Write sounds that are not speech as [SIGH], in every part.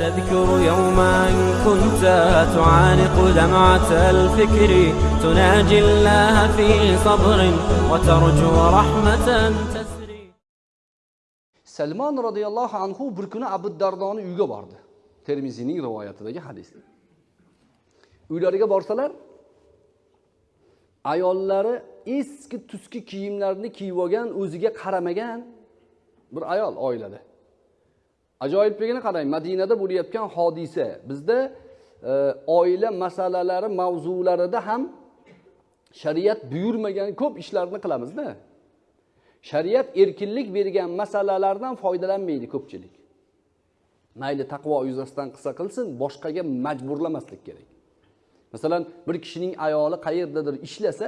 تذكر يوما كنت تعانق دمعة الفكر تناجي الله في صبر وترجو رحمة تسري salmon roziyallohu anhu bir kuni abu dardoni uyiga bordi termiziyning rivoyatidagi hadis uylariga borsalar ayollari eski tuski kiyimlarni kiyib olgan o'ziga qaramagan bir ayol oilada Ajoyibligini qarang madinada bo'layotgan hodisa. Bizda e, oila masalalari mavzularida ham shariat buyurmagan ko'p ishlarni qilamizda. Shariat erkinlik bergan masalalardan foydalanmaydi ko'pchilik. Mayli taqvo yuzasidan qilsa qilsin boshqaga majburlamaslik kerak. Masalan bir kishining ayoli qayerdadir ishlasa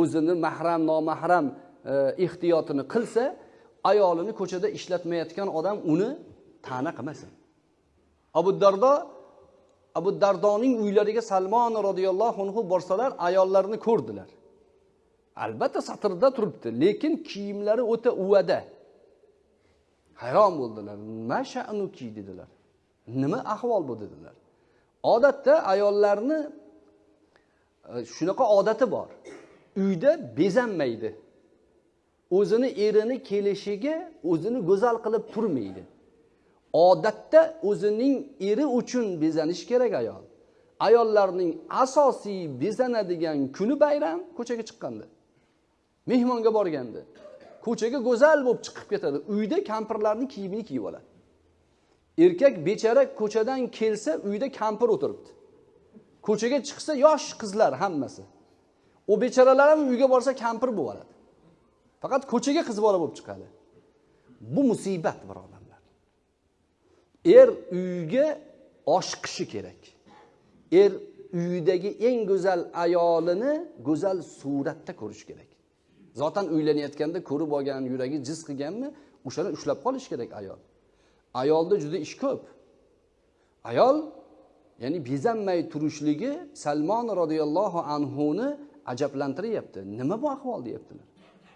o'zini mahram nomahram e, ehtiyotini qilsa ayolini ko'chada ishlatmayotgan odam uni ta'na qilmasin. Abu dardo abu dardoning uylariga salmon roziyallohu anhu borsalar ayollarni ko'rdilar. Albatta satrda turibdi lekin kiyimlari o'ta uvada. Hayron bo'ldilar. Nima sha'nuki dedilar. Nima ahvol bu dedilar. Odatda ayollarni e, shunaqa odati bor. Uyda bezanmaydi. O'zini erini kelishiga o'zini go'zal qilib turmaydi. Odatda o'zining eri uchun bezanish kerak ayol. Ayollarning asosiy bezanadigan kuni bayram ko'chaga chiqqanda mehmonga borganda ko'chaga go'zal bo'lib chiqib ketadi. Uyda kampirlarni kiyimini kiyib oladi. Erkak bechara ko'chadan kelsa uyda kampir o'tiribdi. Ko'chaga chiqsa yosh qizlar hammasi. U bechoralar ham uyga borsa kampir bo'lib oladi faqat ko'chaga qiz bola bo'lib chiqadi. Bu musibat birodar. Er uyiga oshiqishi kerak. Er uyidagi eng go'zal ayolini go'zal suratda ko'rish kerak. Zotan uylanayotganda ko'rib olgan yuragi jiz qilganmi o'shani ushlab qolish kerak ayol. Ayolda juda ish ko'p. Ayol ya'ni bezanmay turishligi salmon roziyallohu anhuni ajablantiryapti. Nima bu ahvol deyaptilar?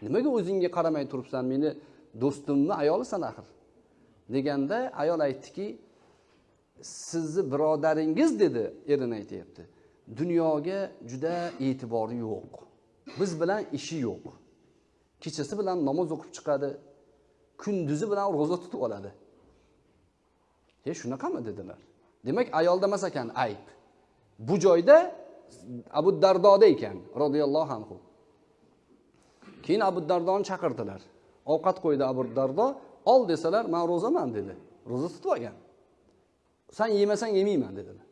Nimaga o'zingga qaramay turibsan meni do'stimni ayolisan axir? Deganda ayol aytdiki sizni birodaringiz dedi erini aytyapti dunyoga juda e'tibori yo'q. Biz bilan ishi yo'q. Kechasi bilan namoz o'qib chiqadi kunduzi bilan ro'za tutib oladi. E shunaqami? dedilar. Demak ayolda emas ekan ayb. Bu joyda abu dardoda ekan roziyallohu anhu. Keyin abu dardoni chaqirdilar. Ovqat qo'ydi abu dardo ol desalar man ro'zaman dedi. Ro'za tutib olgan san yemasang yemayman dedilar.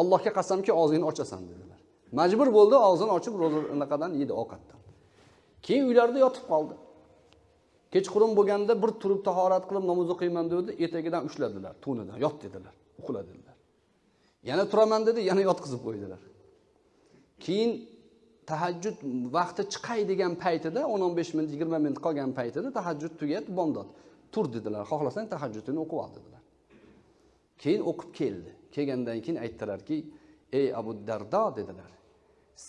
Allohga qasamki og'zingni ochasan dedilar. Majbur bo'ldi og'zini ochib ro'za anaqadan yedi ovqatdan. Keyin uylarida yotib qoldi. Kechqurun bo'lganda bir turib tahorat qilib namoz o'qiyman dedi etagidan ushladilar to'nidan yot dedilar uxla dedilar yana turaman dedi yana yotqizib qo'ydilar. Keyin tahajjud vaqti chiqay degan paytida o'n o'n besh minut yigirma minut qolgan paytida tahajjud tugat bomdod. Tur dedilar. Xohlasang tahajjudini o'qib ol dedilar. Keyin o'qib keldi. Kelgandan keyin aytdilarki ey abu dardo dedilar.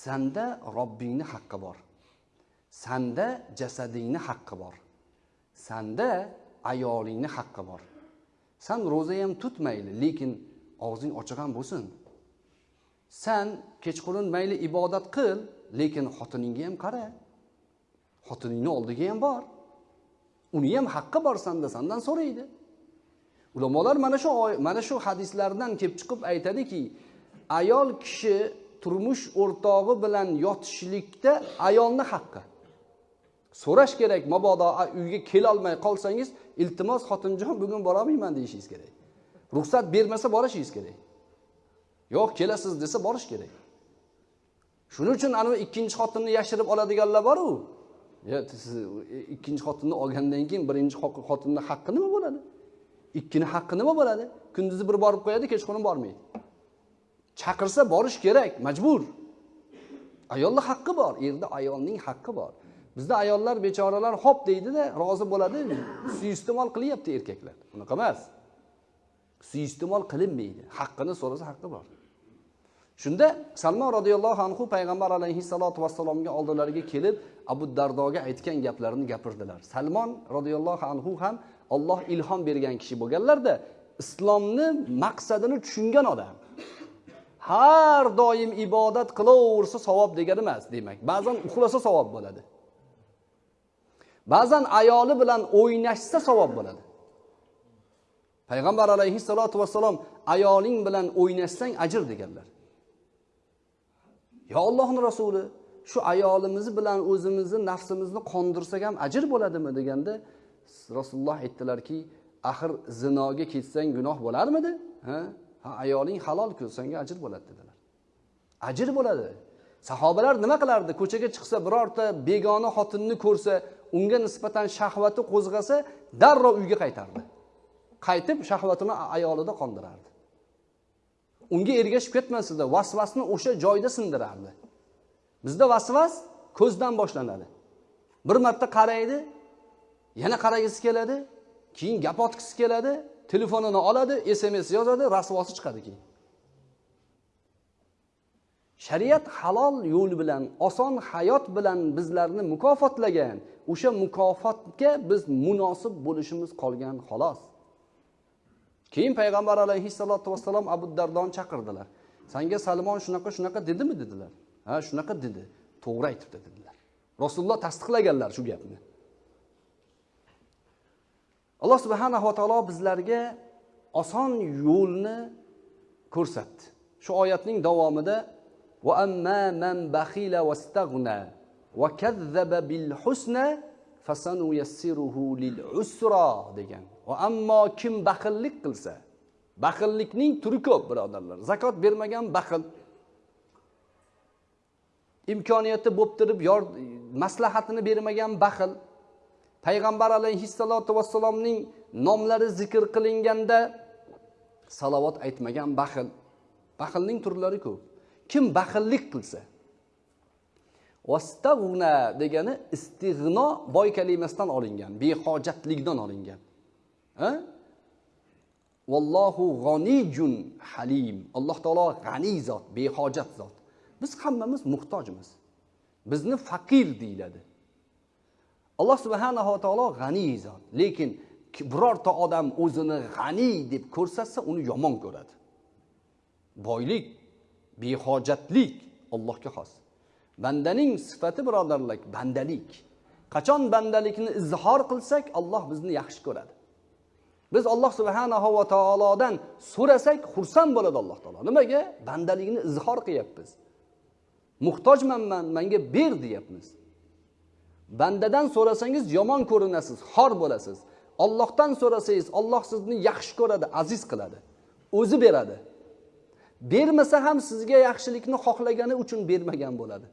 Sanda robbingni haqqi bor. Sanda jasadingni haqqi bor. Sanda ayolingni haqqi bor. San ro'za ham tut mayli lekin og'zing ochiq ham bo'lsin. San kechqurun mayli ibodat qil lekin xotiningga ham qara. Xotiningni oldiga ham bor. Uni ham haqqi bor sanda sandan so'raydi. Ulamolar mana shu mana shu hadislardan kelib chiqib aytadiki ayol kishi turmush o'rtog'i bilan yotishlikda ayolni haqqi. So'rash kerak mabodo uyga kelolmay qolsangiz iltimos xotinjon bugun borolmayman deyishingiz kerak. Ruxsat bermasa borishingiz kerak. Yo'q kelasiz desa borish kerak. Shuning uchun anavi ikkinchi xotinni yashirib oladiganlar boru. Siz ikkinchi xotinni olgandan keyin birinchi xotinni haqqi nima bo'ladi? Ikkini haqqi nima bo'ladi? Kunduzi bir borib qo'yadi kechqurun bormaydi. Chaqirsa borish kerak majbur. Ayolni haqqi bor erda ayolning haqqi bor. Bizda ayollar bechoralar hop deydida rozi bo'ladi. Suiiste'mol qilyapti erkaklar. Unaqa emas. Suiiste'mol qilinmaydi. Haqqini so'rasa haqqi bor. Shunda salmon roziyallohu anhu payg'ambar alayhissalotu vassalomga oldilariga kelib abu dardoga aytgan gaplarini gapirdilar. Salmon roziyallohu anhu ham olloh ilhom bergan kishi bo'lganlarda islomni maqsadini tushungan odam. Har doim ibodat qilaversa savob degani emas demak. Ba'zan uxlasa savob bo'ladi. Ba'zan ayoli bilan o'ynashsa savob bo'ladi. Payg'ambar alayhissalotu vassalom ayoling bilan o'ynashsang ajr deganlar. Yo ollohni rasuli shu ayolimiz bilan o'zimizni nafsimizni qondirsak ham ajr bo'ladimi deganda rasululloh aytdilarki axir zinoga ketsang gunoh bo'larmidi? Ha? Ha ayoling halolku senga ajr bo'ladi dedilar. Ajr bo'ladi. Sahobalar nima qilardi? Ko'chaga chiqsa birorta begona xotinni ko'rsa unga nisbatan shahvati qo'zg'asa darrov uyga qaytardi. Qaytib shahvatini ayolida qondirardi. Unga ergashib ketmasdi vasvasni o'sha joyda sindirardi. Bizda vasvas ko'zdan boshlanadi. Bir marta qaraydi yana qaragisi keladi keyin gap otgisi keladi telefonini oladi sms yozadi rasvosi chiqadi keyin. Shariat halol yo'l bilan oson hayot bilan bizlarni mukofotlagan o'sha mukofotga biz munosib bo'lishimiz qolgan xolos. Keyin payg'ambar alayhissalotu vassalom abu dardoni chaqirdilar. Sanga salmon shunaqa shunaqa dedimi dedilar. Ha shunaqa dedi. To'g'ri aytibdi dedilar. Rasululloh tasdiqlaganlar shu gapni. Alloh subhanava taolo bizlarga oson yo'lni ko'rsatdi. Shu oyatning davomida va amma man baxila vastag'na va kazzaba bil husna fasanuyassiruhu lil usra degan va ammo kim baxillik qilsa baxillikning turi ko'p birodarlar. Zakot bermagan baxil. Imkoniyati bo'lib turib maslahatini bermagan baxil. Payg'ambar alayhissalotu vassalomning nomlari zikr qilinganda salovat aytmagan baxil. Baxilning turlari ko'p. Kim baxillik qilsa. Vastag'na degani istig'no boy kalimasidan olingan behojatlikdan olingan. Vallohu g'oniyjun halim. Alloh taolo g'aniy zot behojat zot. Biz hammamiz muhtojmiz. Bizni faqir deyiladi. Alloh subhanava taolo g'aniy zot. Lekin birorta odam o'zini g'aniy deb ko'rsatsa uni yomon ko'radi. Boylik behojatlik allohga xos. Bandaning sifati birodarlar bandalik. Qachon bandalikni izhor qilsak alloh bizni yaxshi ko'radi. Biz alloh subhanahu va taolodan so'rasak xursand bo'ladi alloh taolo. Nimaga? Bandalikni izhor qilyapmiz. Muhtojman man ber deyapmiz. Bandadan so'rasangiz yomon ko'rinasiz xor bo'lasiz. Ollohdan so'rasangiz olloh sizni yaxshi ko'radi aziz qiladi o'zi beradi. Bermasa ham sizga yaxshilikni xohlagani uchun bermagan bo'ladi.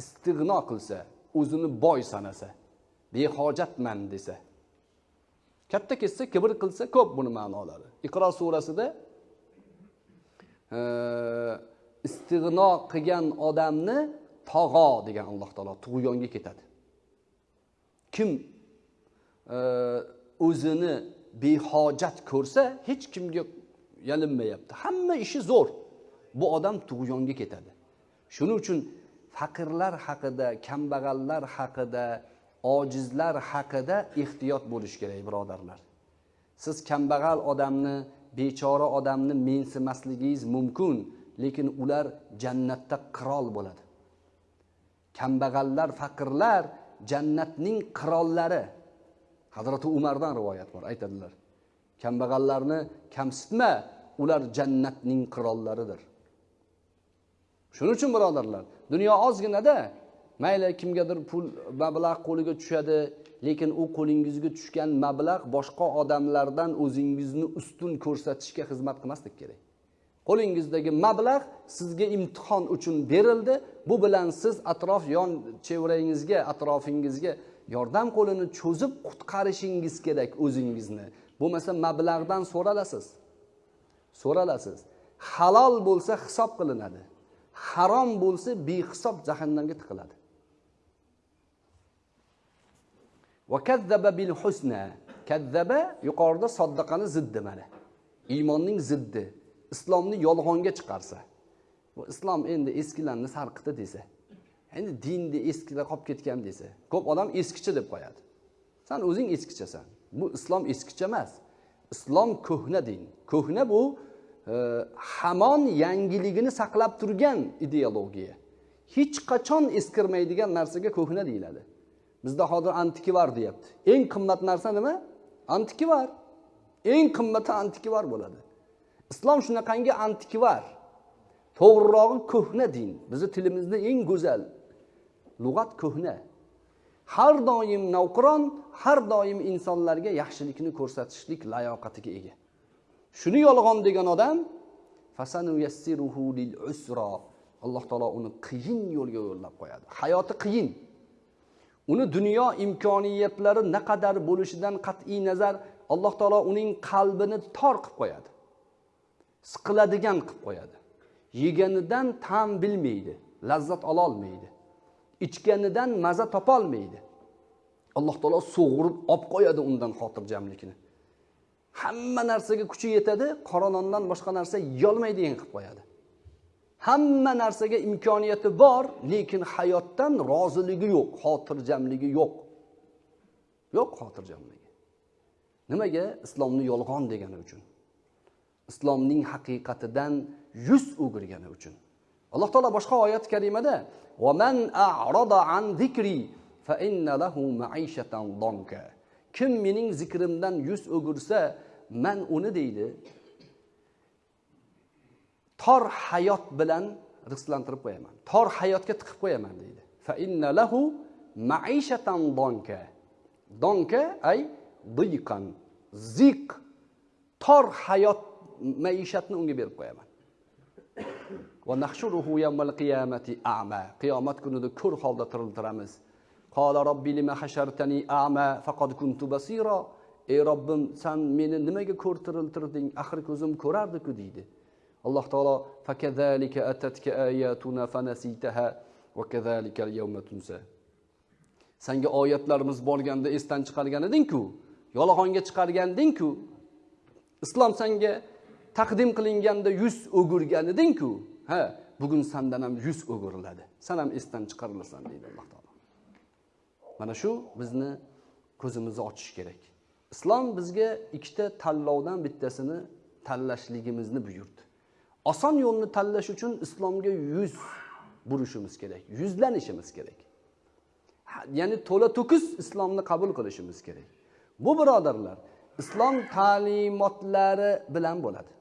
Istig'no qilsa o'zini boy sanasa behojatman desa. Katta ketsa kibr qilsa ko'p buni ma'nolari. Iqro surasida e, istig'no qilgan odamni tog'o degan alloh taolo tug'yonga ketadi. Kim e, o'zini behojat ko'rsa hech kimga yalinmayapti. Hamma ishi zo'r. Bu odam tug'yonga ketadi. Shuning uchun faqirlar haqida kambag'allar haqida ojizlar haqida ehtiyot bo'lish kerak birodarlar. Siz kambag'al odamni bechora odamni mensimasligingiz mumkin lekin ular jannatda qirol bo'ladi. Kambag'allar faqirlar jannatning qirollari. Hazrati umardan rivoyat bor aytadilar. Kambag'allarni kamsitma ular jannatning qirollaridir. Shuning uchun birodarlar dunyo ozginada mayli kimgadir pul mablag' qo'liga tushadi lekin u qo'lingizga tushgan mablag' boshqa odamlardan o'zingizni ustun ko'rsatishga xizmat qilmaslik kerak. Qo'lingizdagi mablag' sizga imtihon uchun berildi. Bu bilan siz atrof yon chevrangizga atrofingizga yordam qo'lini cho'zib qutqarishingiz kerak o'zingizni. Bo'lmasa mablag'dan so'ralasiz. So'ralasiz. Halol bo'lsa hisob qilinadi. Harom bo'lsa behisob jahannamga tiqiladi. Va kazzaba bil husna. Kazzaba yuqorida soddaqani ziddi mana iymonning ziddi. Islomni yolg'onga chiqarsa. Islom endi eskilarni sarqiti desa. Endi dinni eskida qolib ketgan desa. Ko'p odam eskichi deb qo'yadi. San o'zing eskichasan. Bu islom eskicha emas. Islom ko'hna din. Ko'hna bu hamon yangiligini saqlab turgan ideologiya. Hech qachon eskirmaydigan narsaga ko'hna deyiladi. Bizda hozir antikvar deyapti. Eng qimmat narsa nima? Antikvar eng qimmati antikvar bo'ladi. Islom shunaqangi antikvar to'g'rirog'i ko'hna din. Bizni tilimizda eng go'zal lug'at ko'hna. Har doim navqiron har doim insonlarga yaxshilikni ko'rsatishlik layoqatiga ega. Shuni yolg'on degan odam alloh taolo uni qiyin yo'lga yo'llab qo'yadi. Hayoti qiyin. Uni dunyo imkoniyatlari naqadar bo'lishidan qat'iy nazar alloh taolo uning qalbini tor qilib qo'yadi. Siqiladigan qilib qo'yadi. Yeganidan ta'm bilmaydi lazzat ololmaydi ichganidan maza topolmaydi alloh taolo sug'urib olib qo'yadi undan xotirjamlikni. Hamma narsaga kuchi yetadi qora nondan boshqa narsa yeyolmaydigan qilib qo'yadi. Hamma narsaga imkoniyati bor lekin hayotdan roziligi yo'q xotirjamligi yo'q. Yo'q xotirjamligi. Nimaga? Islomni yolg'on degani uchun. Islomning haqiqatidan yuz o'girgani uchun. Alloh taolo boshqa oyat karimada kim mening zikrimdan yuz o'girsa man uni deydi. Tor hayot bilan rizqlantirib qo'yaman. Tor hayotga tiqib qo'yaman deydi. Fa innalahu ma'ishatan donka. Donka ay diqan. Ziq. Tor hayot maishatni unga berib qo'yaman. Qiyomat kunida ko'r holda tiriltiramiz Qala robbi limahashartani a'ma faqad kuntu basira. Ey robbim san meni nimaga ko'rtiriltirding axir ko'zim ko'rardiku deydi. Alloh taolo sanga oyatlarimiz borganda esdan chiqargan edingku yolg'onga chiqargandingku islom sanga taqdim qilinganda yuz o'girgan edingku ha bugun sandan ham yuz o'giriladi. San ham esdan chiqarilasan deydi alloh taolo. Mana shu bizni ko'zimizni ochish kerak. Islom bizga ikkita tanlovdan bittasini tanlashligimizni buyurdi. Oson yo'lni tanlash uchun islomga yuz burishimiz kerak yuzlanishimiz kerak. Ya'ni to'la to'kis islomni qabul qilishimiz kerak. Bu birodarlar islom ta'limotlari bilan bo'ladi.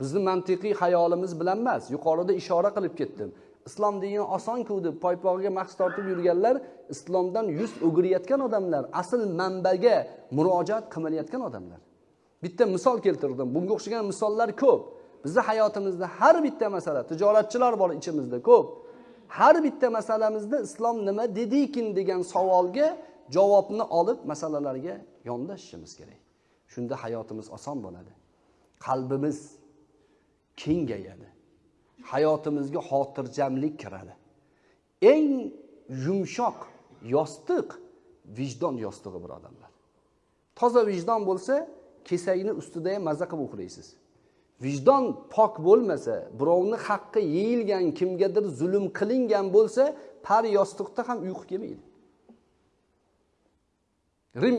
Bizni mantiqiy hayolimiz bilan emas yuqorida ishora qilib ketdim. Islom dinini osonku deb poypog'iga mahs tortib yurganlar islomdan yuz o'girayotgan odamlar asl manbaga murojaat qilmayotgan odamlar. Bitta misol keltirdim. Bunga o'xshagan misollar ko'p. Bizni hayotimizda har bitta masala tijoratchilar bor ichimizda ko'p. Har bitta masalamizda islom nima dedikin degan savolga javobni olib masalalarga yondashishimiz kerak. Shunda hayotimiz oson bo'ladi. Qalbimiz kengayadi. Hayotimizga xotirjamlik kiradi. Eng yumshoq yostiq vijdon yostig'i birodarlar toza vijdon bo'lsa kesakni ustida ham maza qilib uxlaysiz vijdon pok bo'lmasa birovni haqqi yeyilgan kimgadir zulm qilingan bo'lsa par yostiqda ham uyqu kelmaydi. Rim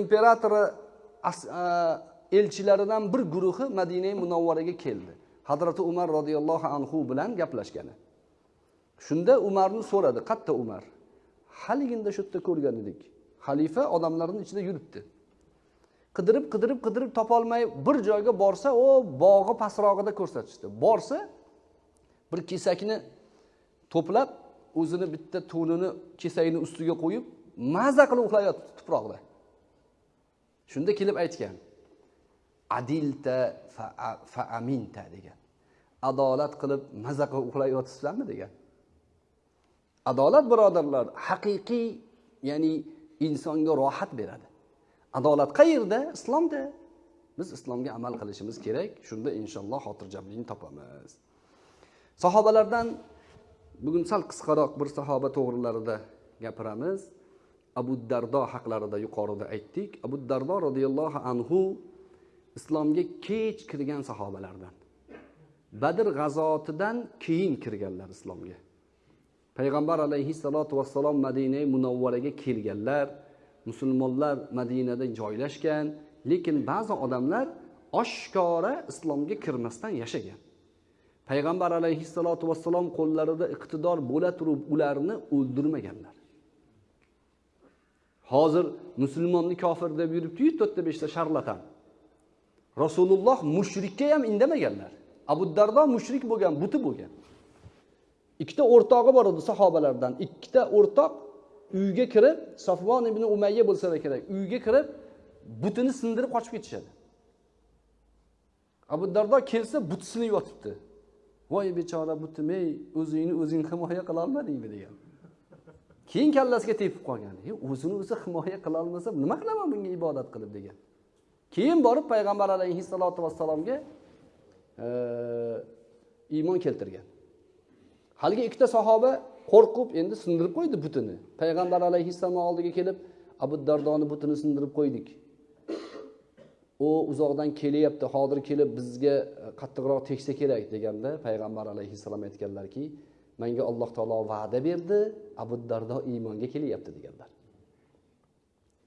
imperatori elchilaridan bir guruhi madina munavvaraga keldi. Hazrati umar roziyallohu anhu bilan gaplashgani. Shunda umarni so'radi qayerda umar haliginda shu yerda ko'rgan edik. Xalifa odamlarni ichida yuribdi. Qidirib qidirib qidirib topolmay bir joyga borsa u bog'i pastrog'ida ko'rsatishdi. Borsa bir kesakni to'plab o'zini bitta to'nini kesakni ustiga qo'yib maza qilib uxlayotibdi tuproqda. Shunda kelib aytgan adilta fa aminta degan. Adolat qilib maza qilib uxlayotibsizlarmi degan. Adolat birodarlar haqiqiy ya'ni insonga rohat beradi. Adolat qayerda? Islomda. Biz islomga amal qilishimiz kerak. Shunda inshaalloh xotirjamlikni topamiz. Sahobalardan bugun sal qisqaroq bir sahoba to'g'rilarida gapiramiz. Abu dardo haqlarida yuqorida aytdik. Abu dardo roziyallohu anhu islomga kech kirgan sahobalardan. Badr g'azotidan keyin kirganlar islomga. Payg'ambar alayhissalotu vassalom madina munavvaraga kelganlar musulmonlar madinada joylashgan lekin ba'zi odamlar oshkora islomga kirmasdan yashagan. Payg'ambar alayhissalotu vassalom qo'llarida iqtidor bo'la turib ularni o'ldirmaganlar. Hozir musulmonni kofir deb yuribdiyu to'rtta beshta sharlatan. Rasululloh mushrikka ham indamaganlar. Abu dardo mushrik bo'lgan buti bo'lgan. Ikkita o'rtog'i bor edi sahobalardan. Ikkita o'rtoq uyga kirib safvon ibn umayya bo'lsa kerak uyga kirib butini sindirib qochib ketishadi. Abu dardo kelsa buti sinib yotibdi. Voy bechora butim ey o'zingni o'zing himoya qilolmadingmi degan. Keyin kallasiga tepib qolgan. E o'zini o'zi himoya qilolmasa nima qilaman bunga ibodat qilib degan. Keyin borib payg'ambar alayhissalotu vassalomga iymon keltirgan. Haligi ikkita sahoba qo'rqib endi sindirib qo'ydi butini. Payg'ambar alayhissalom oldiga kelib abu dardoni butini sindirib qo'ydik. U uzoqdan kelyapti hozir kelib bizga qattiqroq tegsa kerak deganda payg'ambar alayhissalom aytganlarki menga alloh taolo va'da berdi abu dardo iymonga kelyapti deganlar.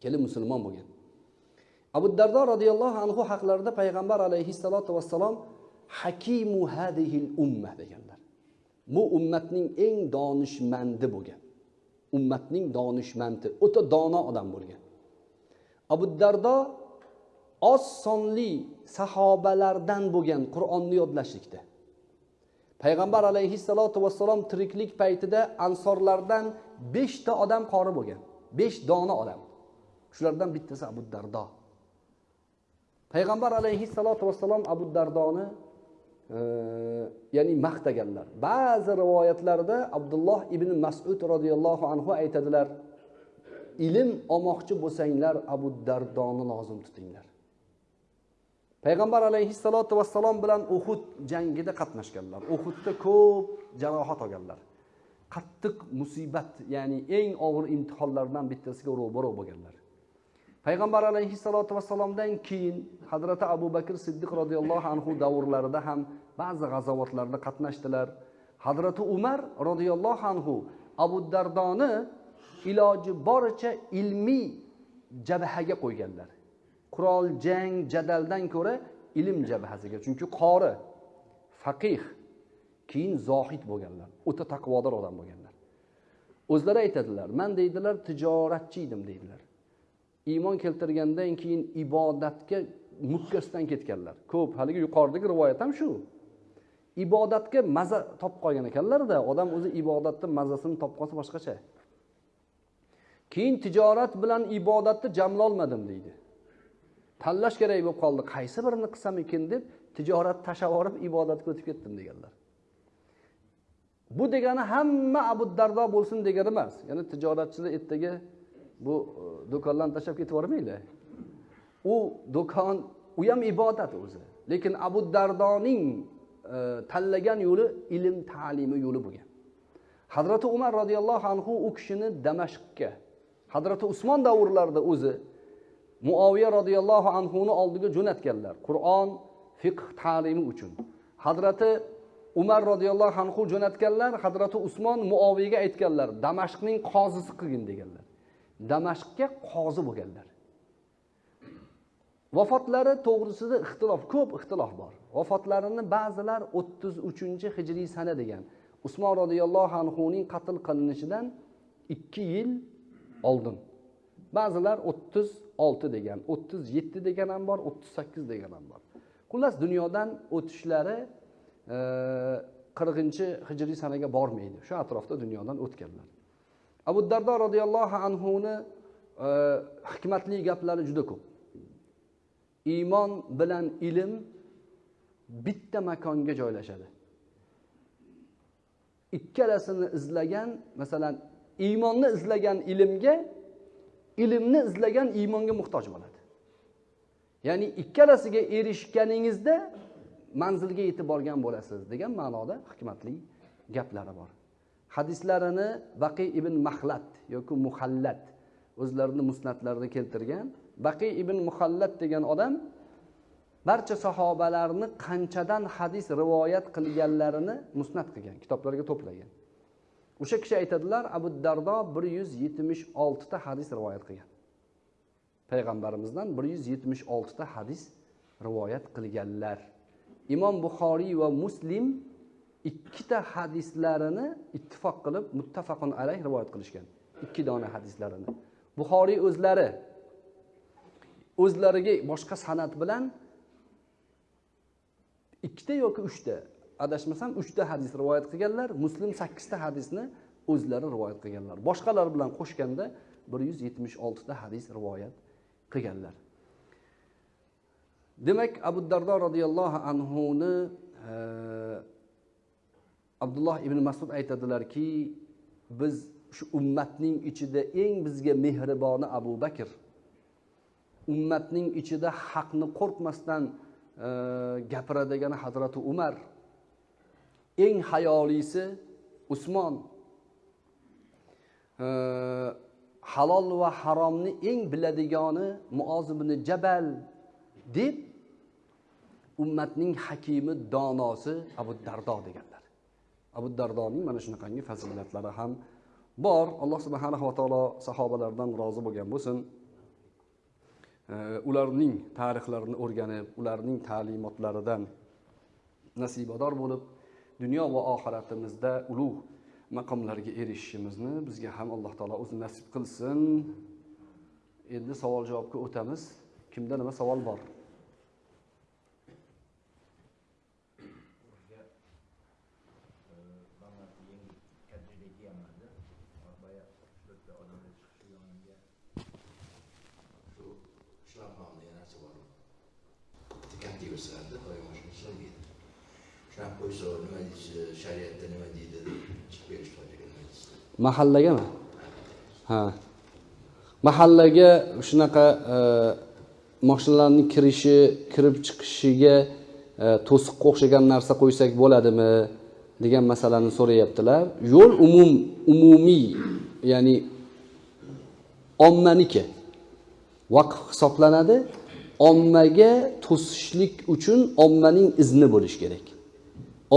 Kelib musulmon bo'lgan. Abu dardo roziyallohu anhu haqlarida payg'ambar alayhissalotu vassalom hakimu hadihil umma deganlar. Bu ummatning eng donishmandi bo'lgan. Ummatning donishmandi o'ta dono odam bo'lgan. Abu dardo oz sonli sahobalardan bo'lgan qur'onni yodlashlikda. Payg'ambar alayhissalotu vassalom tiriklik paytida ansorlardan beshta odam qori bo'lgan. Besh dona odam. Shulardan bittasi abu dardo. Payg'ambar alayhissalotu vassalom abu dardoni ya'ni maqtaganlar. Ba'zi rivoyatlarda abdulloh ibn masud roziyallohu anhu aytadilar ilm olmoqchi bo'lsanglar abu dardoni lozim tutinglar. Payg'ambar alayhissalotu vassalom bilan uhud jangida qatnashganlar. Uhudda ko'p jarohat olganlar. Qattiq musibat ya'ni eng og'ir imtihonlardan bittasiga ro'baro bo'lganlar. Payg'ambar alayhissalotu vassalomdan keyin hazrati abu bakr siddiq roziyallohu anhu davrlarida ham ba'zi g'azovatlarda qatnashdilar. Hazrati umar roziyallohu anhu abu dardoni iloji boricha ilmiy jabhaga qo'yganlar. Qurol jang jadaldan ko'ra ilm jabhasiga chunki qori faqih keyin zohid bo'lganlar o'ta taqvodor odam bo'lganlar. O'zlari aytadilar man deydilar tijoratchi edim deydilar. Iymon keltirgandan keyin ibodatga mukkasidan ketganlar. Ko'p haligi yuqoridagi rivoyat ham shu. Ibodatga maza topib qolgan ekanlarda odam o'zi ibodatni mazasini topib qolsa boshqacha. Keyin tijorat bilan ibodatni jamlolmadim deydi. Tanlash kerak bo'lib qoldi qaysi birini qilsam ekan deb tijorat tashlab yuborib ibodatga o'tib ketdim deganlar. Bu degani hamma abu dardo bo'lsin degani emas. Ya'ni tijoratchilar ertaga bu e, do'konlarni tashlab ketib yubormanglar u do'kon u ham ibodat o'zi. Lekin abu dardoning e, tanlagan yo'li ilm ta'limi yo'li bo'lgan. Hazrati umar roziyallohu anhu u kishini damashqqa hazrati usmon davrlarida o'zi muoviya roziyallohu anhuni oldiga jo'natganlar. Qur'on fiqh ta'limi uchun. Hazrati umar roziyallohu anhu jo'natganlar hazrati usmon muoviyaga aytganlar damashqning qozisi qilgin deganlar. Damashqga qozi bo'lganlar. Vafotlari to'g'risida ixtilof ko'p ixtilof bor. Vafotlarini ba'zilar o'ttiz uchinchi hijriy sana degan usmon roziyallohu anhuning qatl qilinishidan ikki yil oldin. Ba'zilar o'ttiz olti degan o'ttiz yetti degan ham bor o'ttiz sakkiz degan ham bor. Xullas dunyodan o'tishlari e, qirqinchi hijriy sanaga bormaydi. Shu atrofda dunyodan o'tganlar. Abu dardo roziyallohu anhuni e, hikmatli gaplari juda ko'p. Iymon bilan ilm bitta makonga joylashadi. Ikkalasini izlagan masalan iymonni izlagan ilmga ilmni izlagan iymonga muhtoj bo'ladi. Ya'ni ikkalasiga erishganingizda manzilga yetib borgan bo'lasiz degan ma'noda hikmatli gaplari bor. Hadislarini baqiy ibn mahlat yoki muhallat o'zlarini musnatlarida keltirgan. Baqiy ibn muhallat degan odam barcha sahobalarni qanchadan hadis rivoyat qilganlarini musnat qilgan kitoblarga to'plagan. O'sha kishi aytadilar abu dardo bir yuz yetmish oltita hadis rivoyat qilgan. Payg'ambarimizdan bir yuz yetmish oltita hadis rivoyat qilganlar. Imom buxoriy va muslim ikkita hadislarini ittifoq qilib muttafaqun alayh rivoyat qilishgan. Ikki dona hadislarini buxoriy o'zlari o'zlariga boshqa san'at bilan ikkita yoki uchta adashmasam uchta hadis rivoyat qilganlar muslim sakkizta hadisni o'zlari rivoyat qilganlar. Boshqalar bilan qo'shganda bir yuz yetmish oltita hadis rivoyat qilganlar. Demak abu dardo roziyallohu anhuni e, abdulloh ibn masud aytadilarki biz shu ummatning ichida eng bizga mehriboni abu bakr. Ummatning ichida haqni qo'rqmasdan e, gapiradigan hazrati umar. Eng hayolisi usmon. E, halol va haromni eng biladigani muoz ibn jabal deb ummatning hakimi donosi abu dardo deganlar. Abu dardoning mana shunaqangi fazilatlari ham bor. Alloh subhanahu va taolo sahobalardan rozi bo'lgan bo'lsin. Ularning tarixlarini o'rganib ularning ta'limotlaridan nasibador bo'lib dunyo va oxiratimizda ulug' maqomlarga erishishimizni bizga ham alloh taolo o'zi nasib qilsin. Endi savol javobga o'tamiz. Kimda nima savol bor? Ko'rsatdi doim shuni ishlaydi shunaqa qo'ysa nima deysiz shariatda nima deydi chiqib berish hojiga nima deysiz mahallagami ha. Mahallaga shunaqa e, kirishi kirib chiqishiga e, to'siqqa o'xshagan narsa qo'ysak bo'ladimi degan masalani so'rayaptilar. Yo'l umum umumiy ya'ni ommaniki. Vaqf hisoblanadi. Ommaga to'sishlik uchun ommaning izni bo'lishi kerak.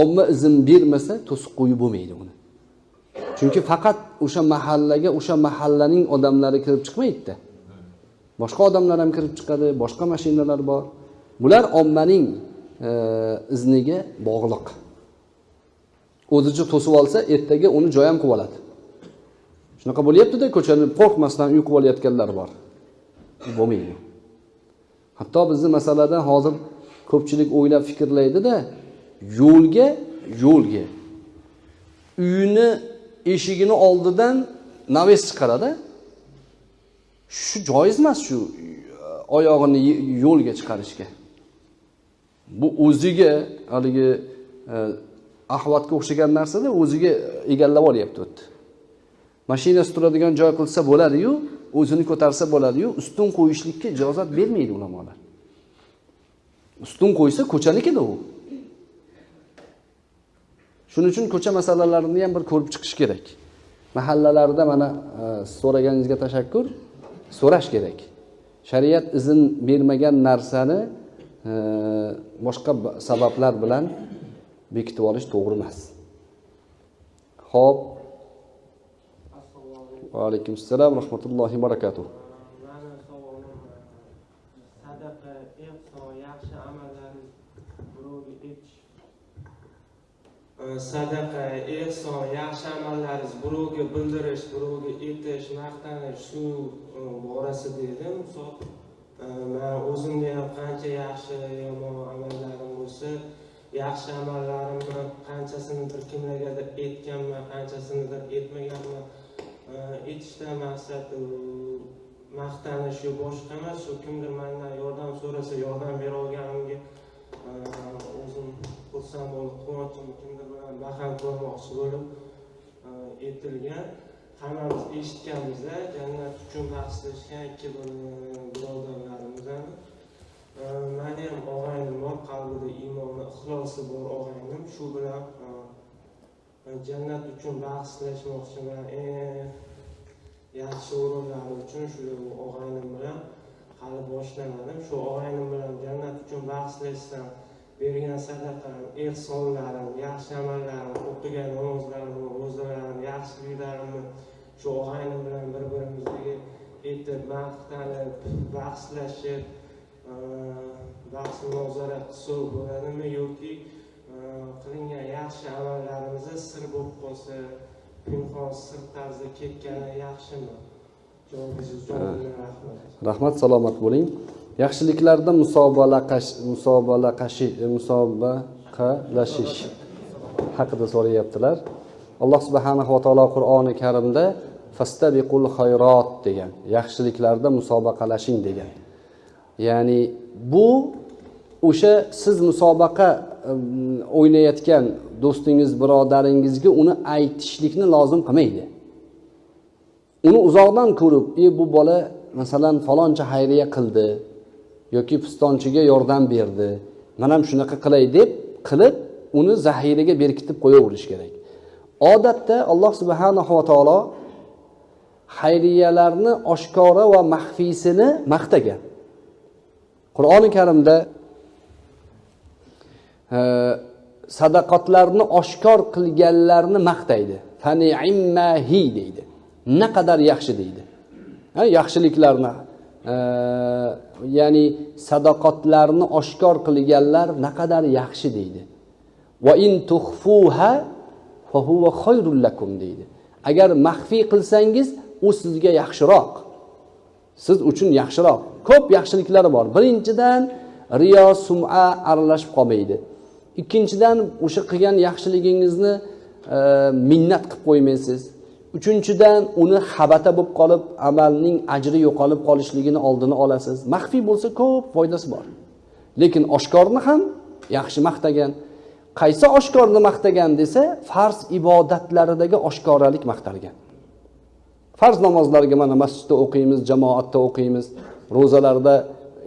Omma izn bermasa to'siq qo'yib bo'lmaydi uni. Chunki faqat o'sha mahallaga o'sha mahallaning odamlari kirib chiqmaydida. Boshqa odamlar ham kirib chiqadi boshqa mashinalar bor. Bular ommaning e, izniga bog'liq. O'zicha to'sib olsa ertaga uni joy ham qilib oladi. Shunaqa bo'lyaptida ko'chani qo'rqmasdan uy qilib olayotganlar bor. Bo'lmaydi. Hatto bizni masalada hozir ko'pchilik o'ylab fikrlaydida yo'lga yo'lga. Uyini eshigini oldidan naves chiqaradi. Shu joiz emas shu e, oyog'ini yo'lga chiqarishga. Bu o'ziga haligi e, ahvatga o'xshagan narsada o'ziga egallab olyapti u yerda mashinasi turadigan joy qilsa bo'ladiyu o'zini ko'tarsa bo'ladiyu ustun qo'yishlikka ijozat bermaydi ulamolar. Ustun qo'ysa ko'chanikida u. Shuning uchun ko'cha masalalarini ham bir ko'rib chiqish kerak. Mahallalarda mana e, so'raganingizga tashakkur so'rash kerak. Shariat izn bermagan narsani e, boshqa sabablar bilan bekitib olish to'g'ri emas. Ho'p va alaykum assalom rahmatullohi barakatuh sadaqa ehson yaxshi amallarni birovga etish sadaqa ehson yaxshi amallaringiz birovga bildirish birovga aytish maqtanish shu e, borasida edi misol e, man o'zimda ham qancha yaxshi yomon amallarim bo'lsa yaxshi amallarimni qanchasinidir kimlargadir aytganman qanchasinidir aytmaganman. Aytishdan maqsad maqtanish yo boshqa emas shu kimdir mandan yordam so'rasa yordam bera olganimga e, o'zim xursand bo'lib quvonchim kimdir bilan baham ko'rmoqchi bo'lib e, aytilgan hammamiz eshitganmizda jannat uchun bahslashgan ikki e, birodarlarimiz mani ham og'aynim bor qalbida iymoni ixlosi bor og'aynim. Shu bilan jannat uchun bahslashmoqchiman. Yaxshi o'rinlar uchun shu og'aynim bilan hali boshlamadim. Shu og'aynim bilan jannat uchun bahslashsam bergan sadaqam ehsonlarim yaxshi amallarim o'qigan namozlarimni ro'zalarim yaxshiliklarimni shu og'aynim bilan bir birimizga aytib maqtanib bahslashib bahs munozara qilsa bo'ladimi yoki qilingan yaxshi amallarimizni sir bo'lib qolsa pinhon sir tarzda ketgani yaxshimi? Javobingiz uchun rahmat. Salomat bo'ling. Yaxshiliklarda musobalaqashi musobaqalashish haqida so'rayaptilar. Alloh subhanahu va taolo qur'oni karimda fastabiqul xayrot degan yaxshiliklarda musobaqalashing degan. Ya'ni bu o'sha siz musobaqa mm, o'ynayotgan do'stingiz birodaringizga uni aytishlikni lozim qilmaydi. Uni uzoqdan ko'rib e bu bola masalan faloncha xayriya qildi yoki pistonchiga yordam berdi man ham shunaqa qilay deb qilib uni zaxiraga berkitib qo'yaverish kerak. Odatda alloh subhanahu va taolo xayriyalarni oshkora va maxfiysini maqtagan qur'oni karimda e, sadaqotlarni oshkor qilganlarni maqtaydi. Faniimmahi deydi. Naqadar yaxshi deydi. Ha, yaxshiliklarni e, ya'ni sadoqatlarni oshkor qilganlar naqadar yaxshi deydi. Va in tuhfuha fahuva khayrul lakum deydi. Agar maxfiy qilsangiz u sizga yaxshiroq. Siz uchun yaxshiroq. Ko'p yaxshiliklari bor. Birinchidan riyo suma aralashib qolmaydi. Ikkinchidan o'sha qilgan yaxshiligingizni e, minnat qilib qo'ymaysiz. Uchinchidan uni xabata bo'lib qolib amalning ajri yo'qolib qolishligini oldini olasiz. Maxfiy bo'lsa ko'p foydasi bor. Lekin oshkorni ham yaxshi maqtagan. Qaysi oshkorni maqtagan desa farz ibodatlaridagi oshkoralik maqtalgan. Farz namozlarga mana masjidda o'qiymiz jamoatda o'qiymiz. Ro'zalarda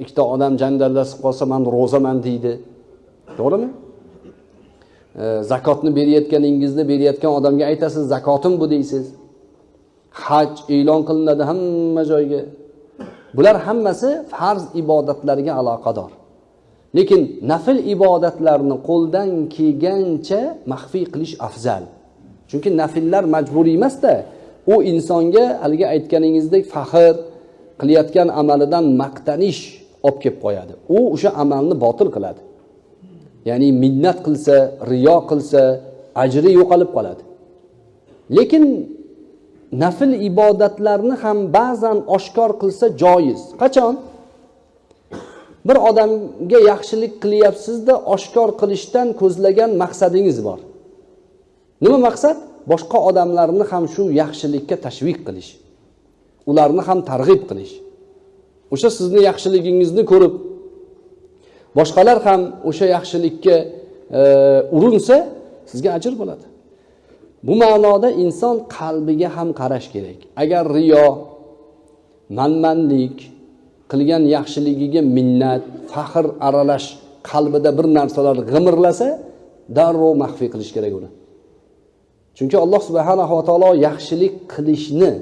ikkita odam janjallashib qolsa man ro'zaman deydi. To'g'rimi? E, zakotni berayotganingizni berayotgan odamga aytasiz zakotim bu deysiz. Haj e'lon qilinadi hamma joyga. Bular hammasi farz ibodatlarga aloqador. Lekin nafl ibodatlarni qo'ldan kelgancha maxfiy qilish afzal. Chunki nafllar majburiy emasda. U insonga haligi aytganingizdek faxr qilayotgan amalidan maqtanish olib kelib qo'yadi. U o'sha amalni botil qiladi. Ya'ni minnat qilsa riyo qilsa ajri yo'qolib qoladi. Lekin nafl ibodatlarni ham ba'zan oshkor qilsa joiz. Qachon? Bir odamga yaxshilik qilyapsizda oshkor qilishdan ko'zlagan maqsadingiz bor. Nima maqsad? Boshqa odamlarni ham shu yaxshilikka tashviq qilish. Ularni ham targ'ib qilish. O'sha sizni yaxshiligingizni ko'rib boshqalar ham o'sha yaxshilikka e, urinsa sizga ajr bo'ladi. Bu ma'noda inson qalbiga ham qarash kerak. Agar riyo manmanlik qilgan yaxshiligiga minnat faxr aralash qalbida bir narsalar g'imirlasa darrov maxfiy qilish kerak uni. Chunki alloh subhanahu va taolo yaxshilik qilishni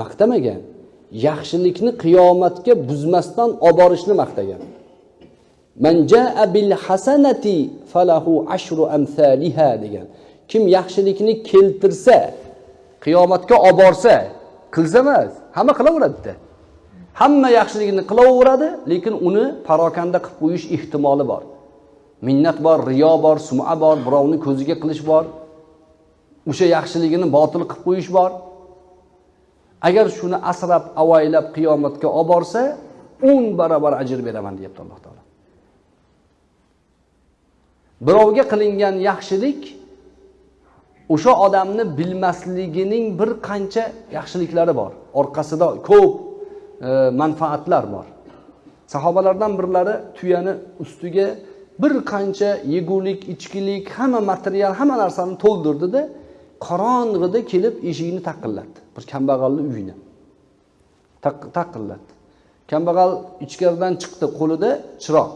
maqtamagan yaxshilikni qiyomatga buzmasdan olib borishni maqtagan. Man jaa bil hasanati falahu ashru amsaliha degan. Kim yaxshilikni keltirsa qiyomatga olib borsa qilsa emas hamma qilaveradida. Hamma yaxshilikni qilaveradi lekin uni parokanda qilib qo'yish ehtimoli bor. Minnat bor riyo bor suma bor birovni ko'ziga qilish bor. O'sha yaxshiligini botil qilib qo'yish bor. Agar shuni asrab avaylab qiyomatga olib borsa o'n barobar ajr beraman deyapti alloh taolo. Birovga qilingan yaxshilik o'sha odamni bilmasligining bir qancha yaxshiliklari bor. Orqasida ko'p e, manfaatlar bor. Sahobalardan birlari tuyani ustiga bir qancha yegulik ichkilik hamma material hamma narsani to'ldirdida qorong'ida kelib eshikni taqillatdi. Bir kambag'alni uyini taqillatdi. Kambag'al ichkaridan chiqdi qo'lida chiroq.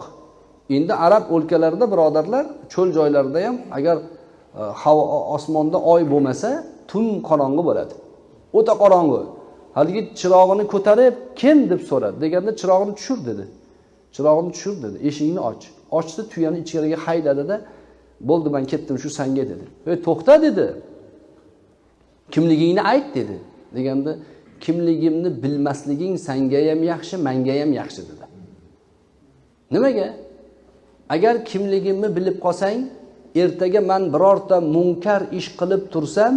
Endi arab o'lkalarida birodarlar cho'l joylarida ham agar e, havo osmonda oy bo'lmasa tun qorong'i bo'ladi. O'ta qorong'i. Haligi chirog'ini ko'tarib kim? deb so'radi. Deganda chirog'ini tushir dedi. Chirog'ini tushir dedi. Eshikni och. Ochdi tuyani ichkariga haydadida bo'ldi man ketdim shu sanga dedi. Ey to'xta dedi. Kimligingni ayt dedi. Deganda kimligimni bilmasliging sanga ham yaxshi manga ham yaxshi dedi. Nimaga? Agar kimligimni bilib qolsang ertaga man birorta munkar ish qilib tursam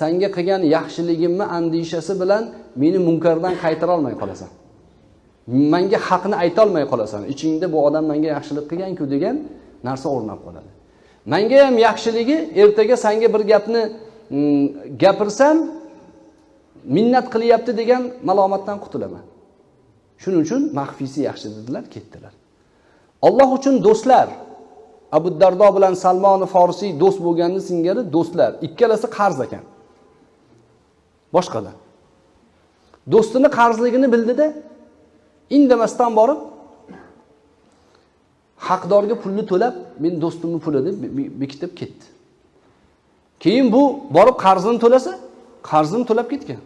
sanga qilgan yaxshiligimni andishasi bilan meni munkardan qaytara olmay qolasan. Manga haqni aytolmay qolasan. Ichingda bu odam menga yaxshilik qilganku degan narsa o'rnab qoladi. Manga ham yaxshiligi ertaga sanga bir gapni mm, gapirsam minnat qilyapti degan malomatdan qutulaman. Shuning uchun maxfiysi yaxshi dedilar ketdilar. Alloh uchun do'stlar. Abu dardo bilan salmoni Forisiy do'st bo'lganni singari do'stlar. Ikkalasi qarz ekan. Boshqalar do'stini qarzligini bildida indamasdan borib haqdorga pulni to'lab men do'stimni puli deb bekitib ketdi. Keyin bu borib qarzini to'lasa qarzini to'lab ketgan.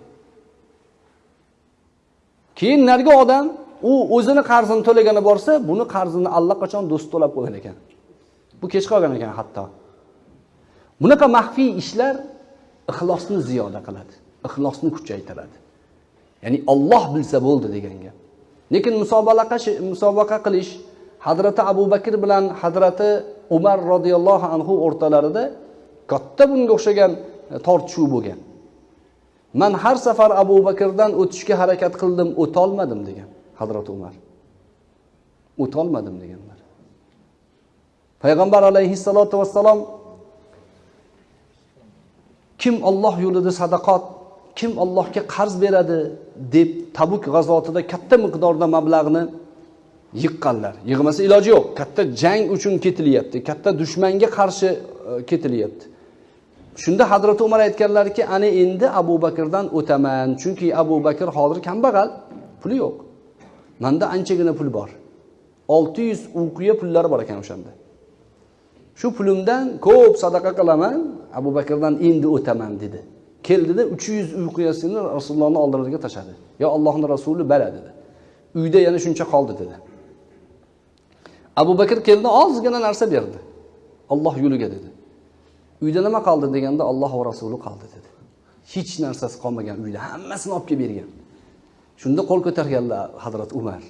Keyin narga odam u o'zini qarzini to'lagani borsa buni qarzini allaqachon do'st to'lab qo'ygan ekan. Bu kech qolgan ekan hatto. Bunaqa maxfiy ishlar ixlosni ziyoda qiladi ixlosni kuchaytiradi. Ya'ni olloh bilsa bo'ldi degan gap. Lekin musobaqa musobaqa qilish hazrati abu bakr bilan hazrati umar roziyallohu anhu o'rtalarida katta bunga o'xshagan e, tortishuv bo'lgan. Man har safar abu bakrdan o'tishga harakat qildim o'tolmadim degan. Hazrati umar. O'tolmadim deganlar. Payg'ambar alayhissalotu vassalom kim olloh yo'lida sadaqot kim ollohga qarz beradi deb tabuk g'azotida katta miqdorda mablag'ni yiqqanlar. Yig'masa iloji yo'q katta jang uchun ketilyapti katta dushmanga qarshi e, ketilyapti. Shunda hazrati umar aytganlarki ana endi abu bakrdan o'taman chunki abu bakr hozir kambag'al puli yo'q. Manda anchagina pul bor. Olti yuz uqiya pullari bor ekan o'shanda. Shu pulimdan ko'p sadaqa qilaman. Abu bakrdan endi o'taman dedi. Keldida uch yuz uyquyasini rasulullohni oldilariga tashladi. Yo allohni rasuli bala dedi. Uyda yana shuncha qoldi dedi. Abu bakr keldi ozgina narsa berdi. Olloh yo'liga dedi. Uyda nima qoldi? deganda olloh va rasuli qoldi dedi. Hech narsasi qolmagan uyda. Hammasini olib kelib bergan. Shunda qo'l ko'targanlar hazrat umar.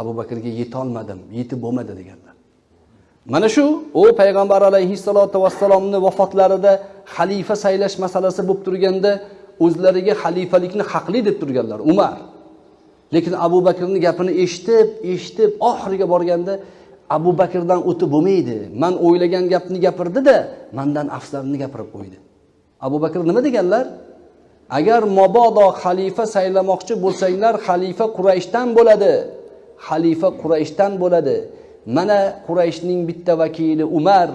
Abu bakrga yetolmadim yetib bo'lmadi deganlar. Mana shu u payg'ambar alayhissalotu vassalomni vafotlarida xalifa saylash masalasi bo'lib turganda o'zlariga xalifalikni haqli deb turganlar umar. Lekin abu bakrni gapini eshitib eshitib oxiriga borganda abu bakrdan o'tib bo'lmaydi. Man o'ylagan gapni gapirdida mandan afzalini gapirib qo'ydi. Abu bakr nima deganlar? Agar mabodo xalifa saylamoqchi bo'lsanglar xalifa qurayshdan bo'ladi. Xalifa qurayshdan bo'ladi. Mana qurayshning bitta vakili umar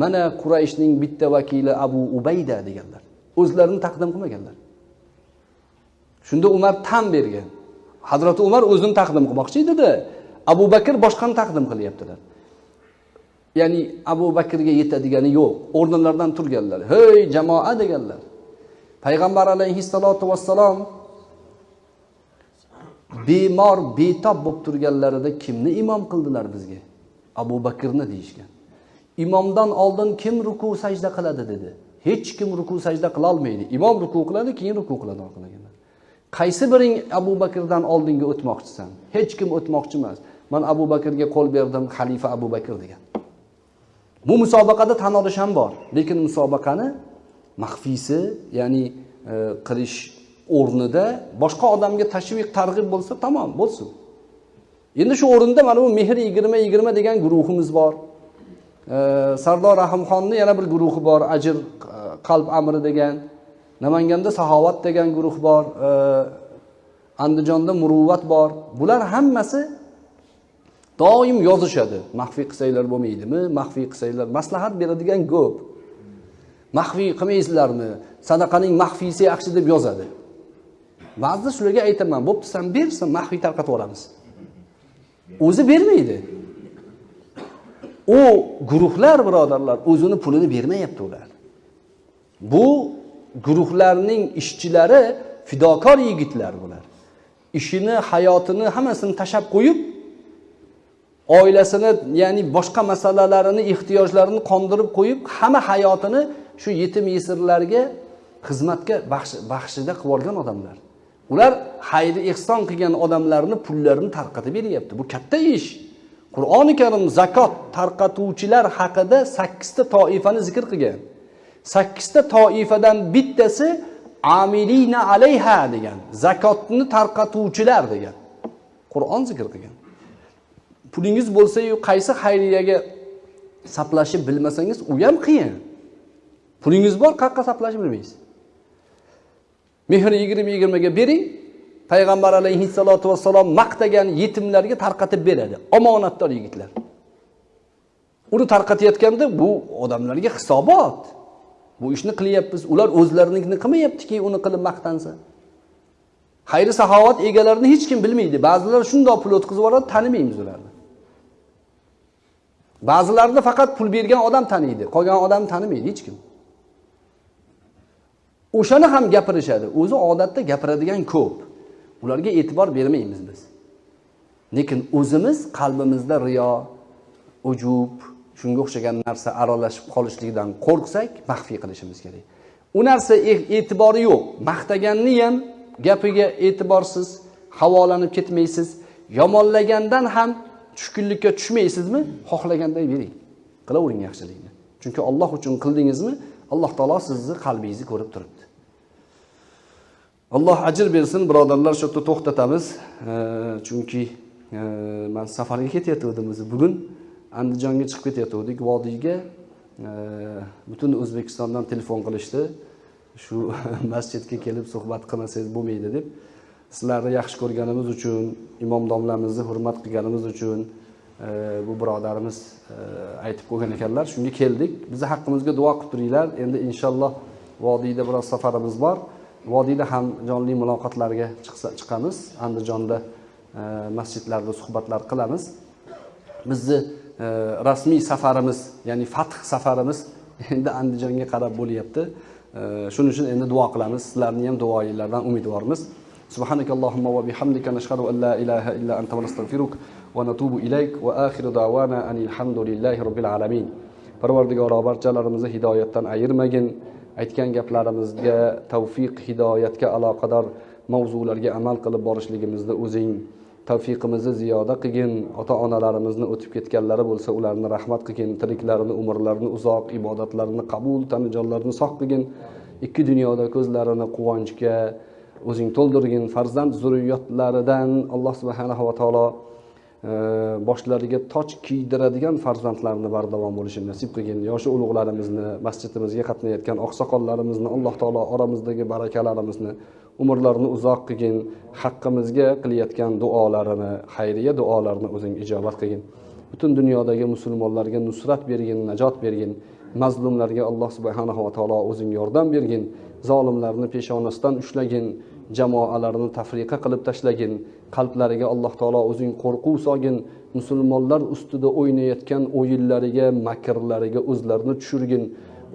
mana qurayshning bitta vakili abu ubayda deganlar. O'zlarini taqdim qilmaganlar. Shunda umar tan bergan. Hazrati umar o'zini taqdim qilmoqchi edida. Abu bakr boshqani taqdim qilyaptilar. Ya'ni abu bakrga yetadigani yo'q. O'rnlaridan turganlar. Hey jamoa deganlar. Payg'ambar alayhissalotu vassalom bemor betob bo'lib turganlarida kimni imom qildilar bizga? Abu bakrni deyishgan. Imomdan oldin kim ruku sajda qiladi dedi. Hech kim ruku sajda qilolmaydi imom ruku qiladi keyin ruku qiladi orqadagilar qaysi biring abu bakrdan oldinga o'tmoqchisan? Hech kim o'tmoqchi emas. Man abu bakrga qo'l berdim xalifa abu bakr degan. Bu musobaqada tan olish ham bor lekin musobaqani maxfiysi ya'ni e, qilish o'rnida boshqa odamga tashviq targ'ib bo'lsa tamom bo'lsin. Endi shu o'rinda mana bu mehr yigirma yigirma degan guruhimiz bor. E, Sardor rahimxonni yana bir guruhi bor ajr e, qalb amri degan namanganda saxovat degan guruh bor andijonda muruvvat bor. Bular hammasi doim yozishadi. Maxfiy qilsanglar bo'lmaydimi? Maxfiy qilsanglar maslahat beradigan ko'p. Maxfiy qilmaysizlarmi? Sadaqaning maxfiysi yaxshi deb yozadi. Ba'zida shularga aytaman bo'pti san ber san maxfiy tarqatib yuboramiz o'zi bermaydi. U guruhlar birodarlar o'zini pulini bermayapti ular. Bu guruhlarning ishchilari fidokor yigitlar bular. Ishini hayotini hammasini tashlab qo'yib oilasini ya'ni boshqa masalalarini ehtiyojlarini qondirib qo'yib hamma hayotini shu yetim yesirlarga xizmatga baxshida qilib yuborgan odamlar. Ular xayri ehson qilgan odamlarni pullarini tarqatib beryapti. Bu katta ish. Qur'oni karim zakot tarqatuvchilar haqida sakkizta toifani zikr qilgan. Sakkizta toifadan bittasi amilina alayha degan zakotni tarqatuvchilar degan qur'on zikr qilgan. Pulingiz bo'lsayu qaysi xayriyaga saplashni bilmasangiz u ham qiyin. Pulingiz bor qayerqa saplashni bilmaysiz. Mehr yigirma yigirmaga bering payg'ambar alayhissalotu vassalom maqtagan yetimlarga tarqatib beradi. Omonatdor yigitlar. Uni tarqatayotganda bu odamlarga hisobot. Bu ishni qilyapmiz ular o'zlarinikini qilmayaptiki uni qilib maqtansa. Xayri saxovat egalarini hech kim bilmaydi. Ba'zilar shundoq pul o'tkazib yuboradi tanimaymiz ularni. Ba'zilarini faqat pul bergan odam taniydi qolgan odam tanimaydi hech kim. O'shani ham gapirishadi. O'zi odatda gapiradigan ko'p. Ularga e'tibor bermaymiz biz. Lekin o'zimiz qalbimizda riyo ujub shunga o'xshagan narsa aralashib qolishligidan qo'rqsak maxfiy qilishimiz kerak. U narsa e- e'tibori yo'q. Maqtaganni ham gapiga e'tiborsiz havolanib ketmaysiz. Yomonlagandan ham tushkunlikka tushmaysizmi? Xohlaganday bering. Qilavering yaxshilikni. Chunki olloh uchun qildingizmi? Alloh taolo sizni qalbingizni ko'rib turibdi. Alloh ajr bersin birodarlar shu yerda to'xtatamiz chunki e, man safarga ketayotgandim o'zi bugun andijonga chiqib ketayotgandik vodiyga. E, butun o'zbekistondan telefon qilishdi. Shu [LAUGHS] masjidga kelib suhbat qilmasangiz bo'lmaydi deb. Sizlarni yaxshi ko'rganimiz uchun imom domlamizni hurmat qilganimiz uchun e, bu birodarimiz aytib qo'ygan ekanlar. Shunga keldik. Bizni haqqimizga duo qilib turinglar. Endi inshaalloh vodiyda biroz safarimiz bor. vodiyda ham jonli muloqotlarga chiqsa chiqamiz andijonda e, masjidlarda suhbatlar qilamiz bizni e, rasmiy safarimiz ya'ni fath safarimiz [LAUGHS] endi andijonga qarab bo'lyapti E, shuning uchun endi duo qilamiz sizlarni ham duoinglardan umidvormiz سبحانك اللهم وبحمدك نشهد أن لا إله إلا أنت ونستغفرك ونتوب إليك وآخر دعوانا أن الحمد لله رب العالمين parvardigoro barchalarimizni hidoyatdan ayirmagin Aytgan gaplarimizga tavfiq hidoyatga aloqador mavzularga amal qilib borishligimizni o'zing tavfiqimizni ziyoda qilgin ota onalarimizni o'tib ketganlari bo'lsa ularni rahmat qilgin tiriklarini umrlarini uzoq ibodatlarini qabul tanijonlarini sog' qilgin. Ikki dunyoda ko'zlarini quvonchga o'zing to'ldirgin. Farzand zurriyotlaridan alloh subhanahu va taolo boshlariga toj kiydiradigan farzandlarni bardavom bo'lishini nasib qilgin. Yoshi ulug'larimizni masjidimizga qatnayotgan oqsoqollarimizni alloh taolo oramizdagi barakalarimizni umrlarini uzoq qilgin haqqimizga qilayotgan duolarini xayriya duolarini o'zing ijobat qilgin. Butun dunyodagi musulmonlarga nusrat bergin najot bergin mazlumlarga alloh subhanava va taolo o'zing yordam bergin zolimlarni peshonasidan ushlagin jamoalarni tafriqa qilib tashlagin. Qalblariga alloh taolo o'zing qo'rquv solgin musulmonlar ustida o'ynayotgan o'yinlariga makrlariga o'zlarini tushirgin.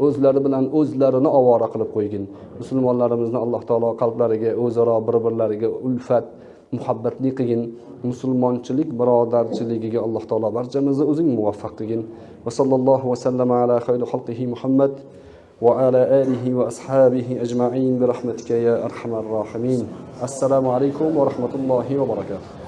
O'zlari bilan o'zlarini ovora qilib qo'ygin. Musulmonlarimizni alloh taolo qalblariga o'zaro bir birlariga ulfat muhabbatli qilgin. Musulmonchilik birodarchiligiga alloh taolo barchamizni o'zing muvaffaq qilgin. Va sallallohu vasallam ala xayri xalqihi muhammad. وعلى آله وأصحابه أجمعين برحمتك يا أرحم الراحمين. السلام عليكم ورحمة الله وبركاته.